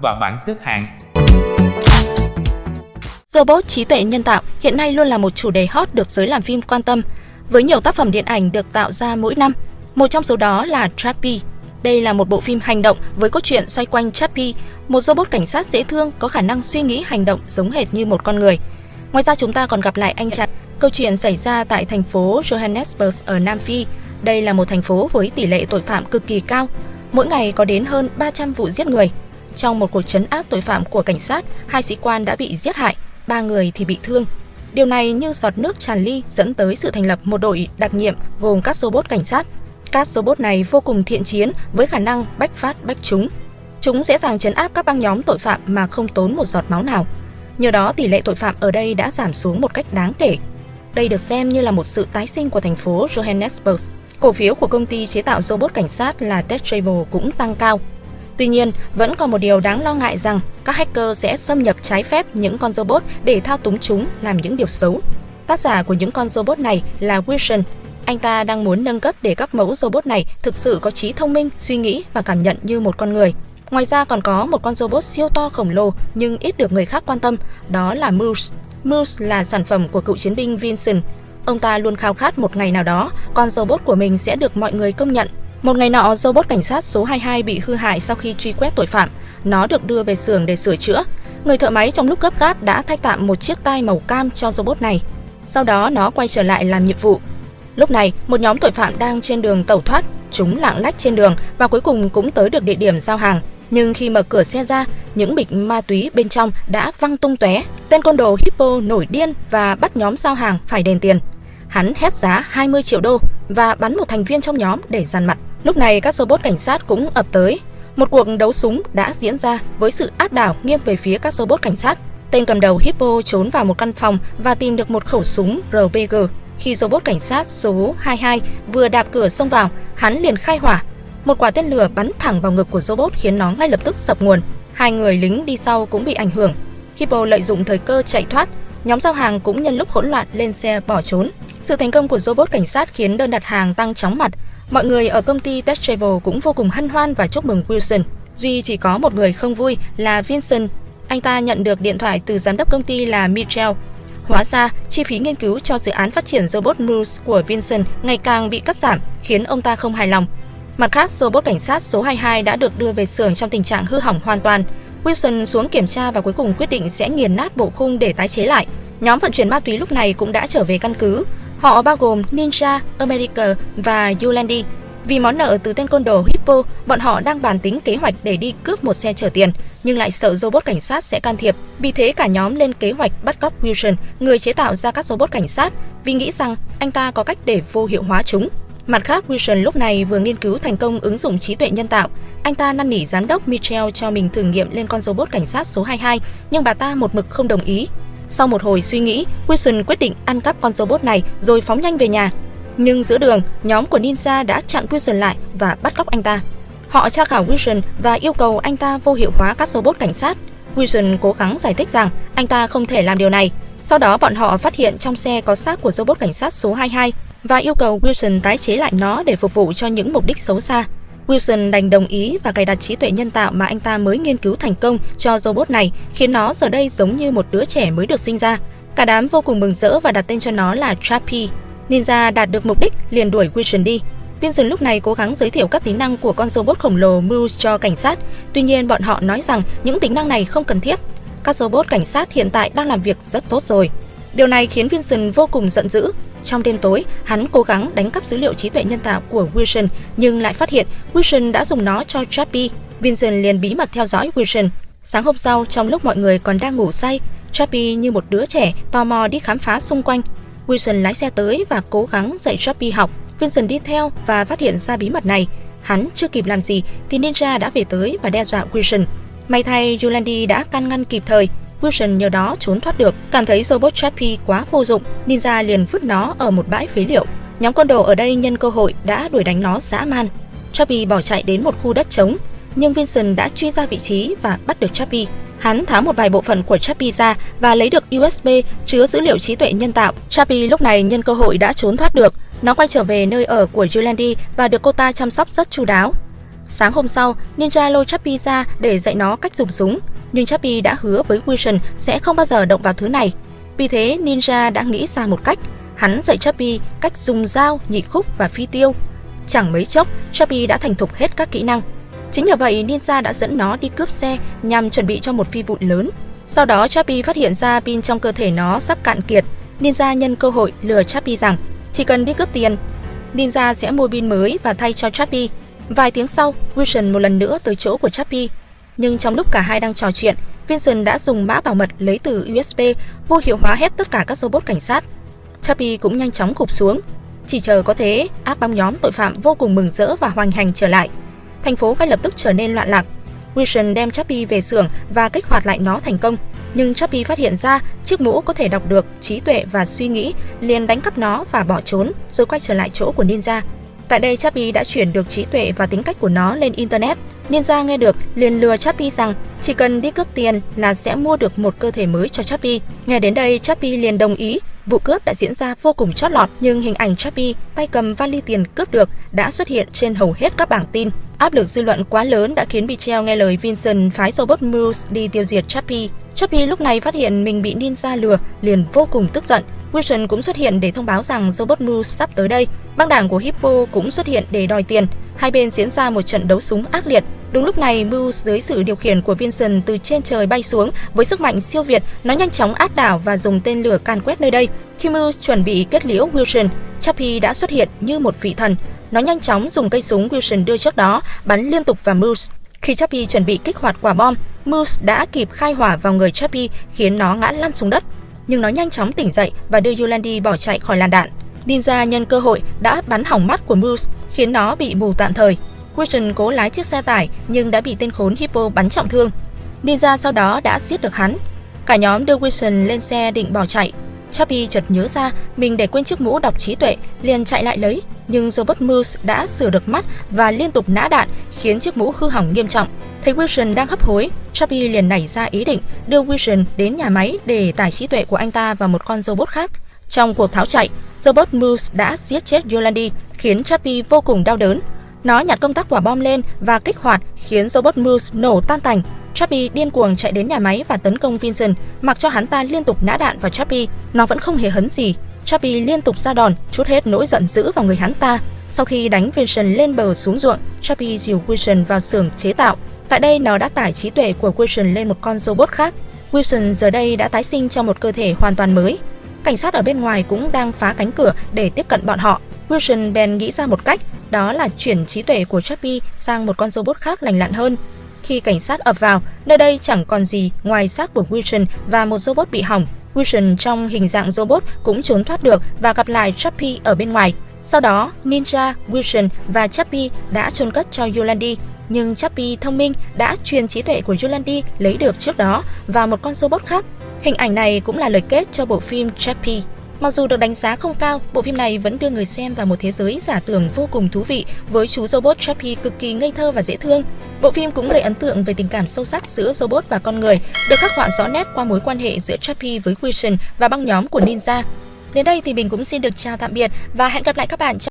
và bảng xếp hạng. Robot trí tuệ nhân tạo hiện nay luôn là một chủ đề hot được giới làm phim quan tâm, với nhiều tác phẩm điện ảnh được tạo ra mỗi năm. Một trong số đó là Chappie. Đây là một bộ phim hành động với cốt truyện xoay quanh Chappie, một robot cảnh sát dễ thương có khả năng suy nghĩ hành động giống hệt như một con người. Ngoài ra chúng ta còn gặp lại anh chàng. Câu chuyện xảy ra tại thành phố Johannesburg ở Nam Phi. Đây là một thành phố với tỷ lệ tội phạm cực kỳ cao. Mỗi ngày có đến hơn 300 vụ giết người. Trong một cuộc chấn áp tội phạm của cảnh sát, hai sĩ quan đã bị giết hại, ba người thì bị thương. Điều này như giọt nước tràn ly dẫn tới sự thành lập một đội đặc nhiệm gồm các robot cảnh sát. Các robot này vô cùng thiện chiến với khả năng bách phát bách trúng. Chúng dễ dàng chấn áp các băng nhóm tội phạm mà không tốn một giọt máu nào. Nhờ đó tỷ lệ tội phạm ở đây đã giảm xuống một cách đáng kể. Đây được xem như là một sự tái sinh của thành phố Johannesburg. Cổ phiếu của công ty chế tạo robot cảnh sát là TechTravel cũng tăng cao. Tuy nhiên, vẫn còn một điều đáng lo ngại rằng các hacker sẽ xâm nhập trái phép những con robot để thao túng chúng làm những điều xấu. Tác giả của những con robot này là Wilson. Anh ta đang muốn nâng cấp để các mẫu robot này thực sự có trí thông minh, suy nghĩ và cảm nhận như một con người. Ngoài ra còn có một con robot siêu to khổng lồ nhưng ít được người khác quan tâm, đó là Moose. Moose là sản phẩm của cựu chiến binh Vincent. Ông ta luôn khao khát một ngày nào đó, con robot của mình sẽ được mọi người công nhận. Một ngày nọ, robot cảnh sát số 22 bị hư hại sau khi truy quét tội phạm. Nó được đưa về xưởng để sửa chữa. Người thợ máy trong lúc gấp gáp đã thay tạm một chiếc tai màu cam cho robot này. Sau đó nó quay trở lại làm nhiệm vụ. Lúc này, một nhóm tội phạm đang trên đường tẩu thoát. Chúng lạng lách trên đường và cuối cùng cũng tới được địa điểm giao hàng. Nhưng khi mở cửa xe ra, những bịch ma túy bên trong đã văng tung tóe. Tên côn đồ Hippo nổi điên và bắt nhóm giao hàng phải đền tiền. Hắn hét giá 20 triệu đô và bắn một thành viên trong nhóm để giàn mặt. Lúc này các robot cảnh sát cũng ập tới. Một cuộc đấu súng đã diễn ra với sự áp đảo nghiêng về phía các robot cảnh sát. Tên cầm đầu Hippo trốn vào một căn phòng và tìm được một khẩu súng RPG. Khi robot cảnh sát số 22 vừa đạp cửa xông vào, hắn liền khai hỏa một quả tên lửa bắn thẳng vào ngực của robot khiến nó ngay lập tức sập nguồn. Hai người lính đi sau cũng bị ảnh hưởng. Hippo lợi dụng thời cơ chạy thoát, nhóm giao hàng cũng nhân lúc hỗn loạn lên xe bỏ trốn. Sự thành công của robot cảnh sát khiến đơn đặt hàng tăng chóng mặt. Mọi người ở công ty Test Travel cũng vô cùng hân hoan và chúc mừng Wilson. Duy chỉ có một người không vui là Vincent. Anh ta nhận được điện thoại từ giám đốc công ty là Mitchell. Hóa ra, chi phí nghiên cứu cho dự án phát triển robot Moose của Vincent ngày càng bị cắt giảm, khiến ông ta không hài lòng. Mặt khác, robot cảnh sát số 22 đã được đưa về xưởng trong tình trạng hư hỏng hoàn toàn. Wilson xuống kiểm tra và cuối cùng quyết định sẽ nghiền nát bộ khung để tái chế lại. Nhóm vận chuyển ma túy lúc này cũng đã trở về căn cứ. Họ bao gồm Ninja, America và Yulandi. Vì món nợ từ tên côn đồ Hippo, bọn họ đang bàn tính kế hoạch để đi cướp một xe chở tiền, nhưng lại sợ robot cảnh sát sẽ can thiệp. Vì thế cả nhóm lên kế hoạch bắt cóc Wilson, người chế tạo ra các robot cảnh sát, vì nghĩ rằng anh ta có cách để vô hiệu hóa chúng. Mặt khác, Wilson lúc này vừa nghiên cứu thành công ứng dụng trí tuệ nhân tạo. Anh ta năn nỉ giám đốc Mitchell cho mình thử nghiệm lên con robot cảnh sát số 22, nhưng bà ta một mực không đồng ý. Sau một hồi suy nghĩ, Wilson quyết định ăn cắp con robot này rồi phóng nhanh về nhà. Nhưng giữa đường, nhóm của Ninja đã chặn Wilson lại và bắt cóc anh ta. Họ tra khảo Wilson và yêu cầu anh ta vô hiệu hóa các robot cảnh sát. Wilson cố gắng giải thích rằng anh ta không thể làm điều này. Sau đó bọn họ phát hiện trong xe có xác của robot cảnh sát số 22 và yêu cầu Wilson tái chế lại nó để phục vụ cho những mục đích xấu xa. Wilson đành đồng ý và cài đặt trí tuệ nhân tạo mà anh ta mới nghiên cứu thành công cho robot này, khiến nó giờ đây giống như một đứa trẻ mới được sinh ra. Cả đám vô cùng mừng rỡ và đặt tên cho nó là Trappy. Ninja đạt được mục đích liền đuổi Wilson đi. Vincent lúc này cố gắng giới thiệu các tính năng của con robot khổng lồ Moose cho cảnh sát. Tuy nhiên bọn họ nói rằng những tính năng này không cần thiết. Các robot cảnh sát hiện tại đang làm việc rất tốt rồi. Điều này khiến Vincent vô cùng giận dữ. Trong đêm tối, hắn cố gắng đánh cắp dữ liệu trí tuệ nhân tạo của Wilson nhưng lại phát hiện Wilson đã dùng nó cho Chappie. Vincent liền bí mật theo dõi Wilson. Sáng hôm sau, trong lúc mọi người còn đang ngủ say, Chappie như một đứa trẻ tò mò đi khám phá xung quanh. Wilson lái xe tới và cố gắng dạy Chappie học. Vincent đi theo và phát hiện ra bí mật này. Hắn chưa kịp làm gì thì Ninja đã về tới và đe dọa Wilson. May thay Yulandi đã can ngăn kịp thời, Wilson nhờ đó trốn thoát được. Cảm thấy robot Chappie quá vô dụng, Ninja liền vứt nó ở một bãi phế liệu. Nhóm côn đồ ở đây nhân cơ hội đã đuổi đánh nó dã man. Chappie bỏ chạy đến một khu đất trống, nhưng Vincent đã truy ra vị trí và bắt được Chappie. Hắn tháo một vài bộ phận của Chappie ra và lấy được USB chứa dữ liệu trí tuệ nhân tạo. Chappie lúc này nhân cơ hội đã trốn thoát được. Nó quay trở về nơi ở của Yulandi và được cô ta chăm sóc rất chu đáo. Sáng hôm sau, Ninja lôi Chappie ra để dạy nó cách dùng súng, nhưng Chappie đã hứa với Wilson sẽ không bao giờ động vào thứ này. Vì thế, Ninja đã nghĩ ra một cách. Hắn dạy Chappie cách dùng dao, nhị khúc và phi tiêu. Chẳng mấy chốc, Chappie đã thành thục hết các kỹ năng. Chính nhờ vậy, Ninja đã dẫn nó đi cướp xe nhằm chuẩn bị cho một phi vụ lớn. Sau đó, Chappie phát hiện ra pin trong cơ thể nó sắp cạn kiệt. Ninja nhân cơ hội lừa Chappie rằng chỉ cần đi cướp tiền, Ninja sẽ mua pin mới và thay cho Chappie. Vài tiếng sau, Wilson một lần nữa tới chỗ của Chappie. Nhưng trong lúc cả hai đang trò chuyện, Vincent đã dùng mã bảo mật lấy từ USB vô hiệu hóa hết tất cả các robot cảnh sát. Chappie cũng nhanh chóng gục xuống. Chỉ chờ có thế, áp băng nhóm tội phạm vô cùng mừng rỡ và hoành hành trở lại. Thành phố ngay lập tức trở nên loạn lạc. Wilson đem Chappie về xưởng và kích hoạt lại nó thành công. Nhưng Chappie phát hiện ra chiếc mũ có thể đọc được trí tuệ và suy nghĩ, liền đánh cắp nó và bỏ trốn, rồi quay trở lại chỗ của Ninja. Tại đây Chappie đã chuyển được trí tuệ và tính cách của nó lên internet. Ninja nghe được liền lừa Chappie rằng chỉ cần đi cướp tiền là sẽ mua được một cơ thể mới cho Chappie. Nghe đến đây Chappie liền đồng ý. Vụ cướp đã diễn ra vô cùng chót lọt nhưng hình ảnh Chappie tay cầm vali tiền cướp được đã xuất hiện trên hầu hết các bảng tin. Áp lực dư luận quá lớn đã khiến Bichel nghe lời Vincent phái robot Moose đi tiêu diệt Chappie. Chappie lúc này phát hiện mình bị Ninja lừa, liền vô cùng tức giận. Wilson cũng xuất hiện để thông báo rằng robot Moose sắp tới đây. Băng đảng của Hippo cũng xuất hiện để đòi tiền. Hai bên diễn ra một trận đấu súng ác liệt. Đúng lúc này, Mưu dưới sự điều khiển của Vincent từ trên trời bay xuống với sức mạnh siêu việt, nó nhanh chóng áp đảo và dùng tên lửa can quét nơi đây. Khi Mưu chuẩn bị kết liễu Wilson, Chappie đã xuất hiện như một vị thần. Nó nhanh chóng dùng cây súng Wilson đưa trước đó bắn liên tục vào Moose. Khi Chappie chuẩn bị kích hoạt quả bom, Moose đã kịp khai hỏa vào người Chappie khiến nó ngã lăn xuống đất. Nhưng nó nhanh chóng tỉnh dậy và đưa Yolandi bỏ chạy khỏi làn đạn. Ninja nhân cơ hội đã bắn hỏng mắt của Moose khiến nó bị mù tạm thời. Christian cố lái chiếc xe tải nhưng đã bị tên khốn Hippo bắn trọng thương. Ninja sau đó đã giết được hắn. Cả nhóm đưa Wilson lên xe định bỏ chạy. Chappie chợt nhớ ra mình để quên chiếc mũ đọc trí tuệ, liền chạy lại lấy, nhưng robot Moose đã sửa được mắt và liên tục nã đạn, khiến chiếc mũ hư hỏng nghiêm trọng. Thấy Wilson đang hấp hối, Chappie liền nảy ra ý định đưa Wilson đến nhà máy để tải trí tuệ của anh ta vào một con robot khác. Trong cuộc tháo chạy, robot Moose đã giết chết Yolandi, khiến Chappie vô cùng đau đớn. Nó nhặt công tắc quả bom lên và kích hoạt, khiến robot Moose nổ tan tành. Chappie điên cuồng chạy đến nhà máy và tấn công Vincent, mặc cho hắn ta liên tục nã đạn vào Chappie, nó vẫn không hề hấn gì. Chappie liên tục ra đòn, chút hết nỗi giận dữ vào người hắn ta. Sau khi đánh Vincent lên bờ xuống ruộng, Chappie dìu Wilson vào xưởng chế tạo. Tại đây nó đã tải trí tuệ của Wilson lên một con robot khác. Wilson giờ đây đã tái sinh trong một cơ thể hoàn toàn mới. Cảnh sát ở bên ngoài cũng đang phá cánh cửa để tiếp cận bọn họ. Wilson bèn nghĩ ra một cách, đó là chuyển trí tuệ của Chappie sang một con robot khác lành lặn hơn. Khi cảnh sát ập vào, nơi đây chẳng còn gì ngoài xác của Wilson và một robot bị hỏng. Wilson trong hình dạng robot cũng trốn thoát được và gặp lại Chappie ở bên ngoài. Sau đó, Ninja, Wilson và Chappie đã chôn cất cho Yolandi. Nhưng Chappie thông minh đã truyền trí tuệ của Yolandi lấy được trước đó vào một con robot khác. Hình ảnh này cũng là lời kết cho bộ phim Chappie. Mặc dù được đánh giá không cao, bộ phim này vẫn đưa người xem vào một thế giới giả tưởng vô cùng thú vị với chú robot Chappie cực kỳ ngây thơ và dễ thương. Bộ phim cũng gây ấn tượng về tình cảm sâu sắc giữa robot và con người, được khắc họa rõ nét qua mối quan hệ giữa Chappie với Wilson và băng nhóm của Ninja. Đến đây thì mình cũng xin được chào tạm biệt và hẹn gặp lại các bạn trong